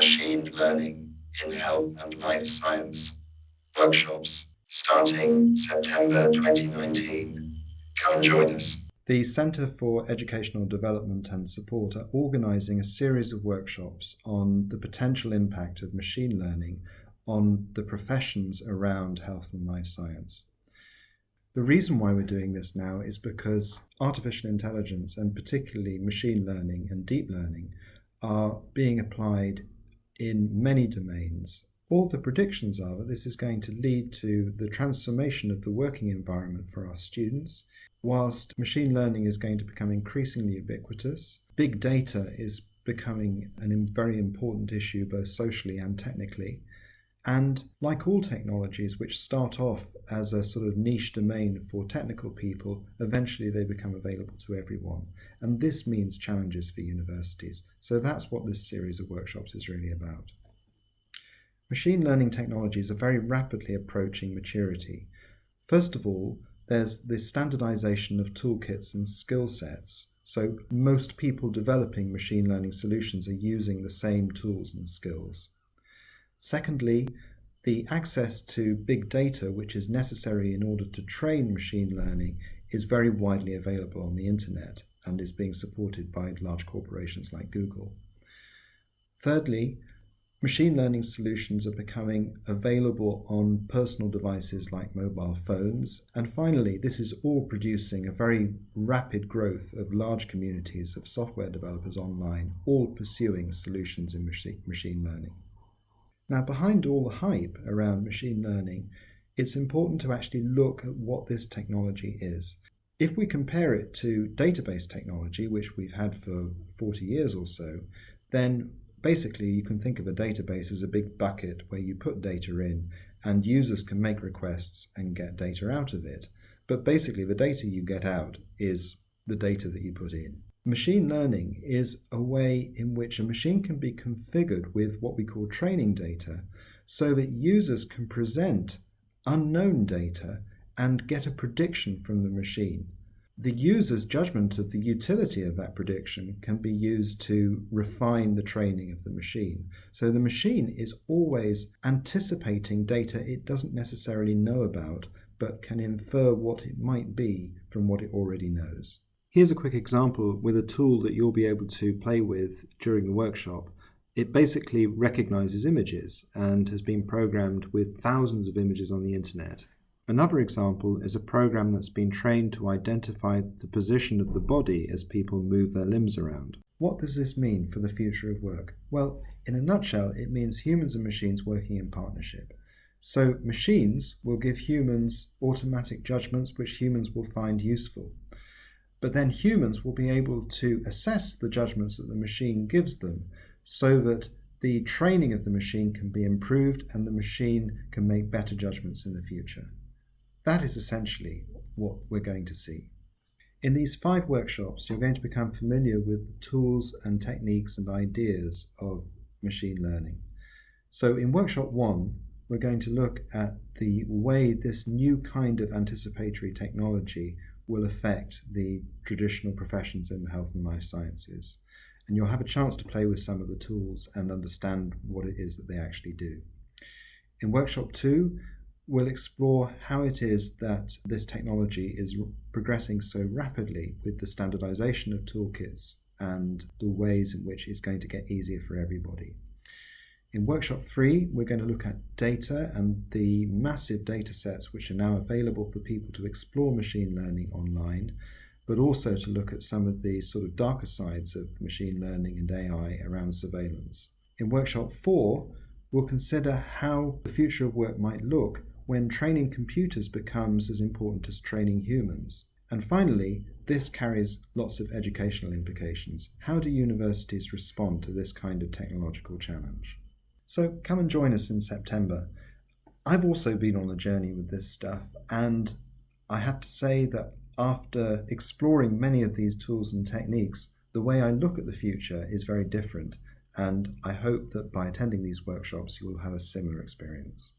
Machine Learning in Health and Life Science workshops starting September 2019. Come join us. The Centre for Educational Development and Support are organising a series of workshops on the potential impact of machine learning on the professions around health and life science. The reason why we're doing this now is because artificial intelligence and particularly machine learning and deep learning are being applied in many domains. All the predictions are that this is going to lead to the transformation of the working environment for our students. Whilst machine learning is going to become increasingly ubiquitous, big data is becoming a very important issue both socially and technically. And like all technologies which start off as a sort of niche domain for technical people, eventually they become available to everyone. And this means challenges for universities. So that's what this series of workshops is really about. Machine learning technologies are very rapidly approaching maturity. First of all, there's the standardization of toolkits and skill sets. So most people developing machine learning solutions are using the same tools and skills. Secondly, the access to big data, which is necessary in order to train machine learning, is very widely available on the internet and is being supported by large corporations like Google. Thirdly, machine learning solutions are becoming available on personal devices like mobile phones. And finally, this is all producing a very rapid growth of large communities of software developers online, all pursuing solutions in machine learning. Now, behind all the hype around machine learning, it's important to actually look at what this technology is. If we compare it to database technology, which we've had for 40 years or so, then basically you can think of a database as a big bucket where you put data in and users can make requests and get data out of it. But basically the data you get out is the data that you put in. Machine learning is a way in which a machine can be configured with what we call training data so that users can present unknown data and get a prediction from the machine. The user's judgment of the utility of that prediction can be used to refine the training of the machine. So the machine is always anticipating data it doesn't necessarily know about, but can infer what it might be from what it already knows. Here's a quick example with a tool that you'll be able to play with during the workshop. It basically recognizes images and has been programmed with thousands of images on the internet. Another example is a program that's been trained to identify the position of the body as people move their limbs around. What does this mean for the future of work? Well, in a nutshell, it means humans and machines working in partnership. So machines will give humans automatic judgments which humans will find useful. But then humans will be able to assess the judgments that the machine gives them so that the training of the machine can be improved and the machine can make better judgments in the future. That is essentially what we're going to see. In these five workshops, you're going to become familiar with the tools and techniques and ideas of machine learning. So in workshop one, we're going to look at the way this new kind of anticipatory technology will affect the traditional professions in the health and life sciences. And you'll have a chance to play with some of the tools and understand what it is that they actually do. In workshop two, we'll explore how it is that this technology is progressing so rapidly with the standardization of toolkits and the ways in which it's going to get easier for everybody. In workshop three, we're going to look at data and the massive data sets which are now available for people to explore machine learning online, but also to look at some of the sort of darker sides of machine learning and AI around surveillance. In workshop four, we'll consider how the future of work might look when training computers becomes as important as training humans. And finally, this carries lots of educational implications. How do universities respond to this kind of technological challenge? So come and join us in September. I've also been on a journey with this stuff, and I have to say that after exploring many of these tools and techniques, the way I look at the future is very different, and I hope that by attending these workshops you will have a similar experience.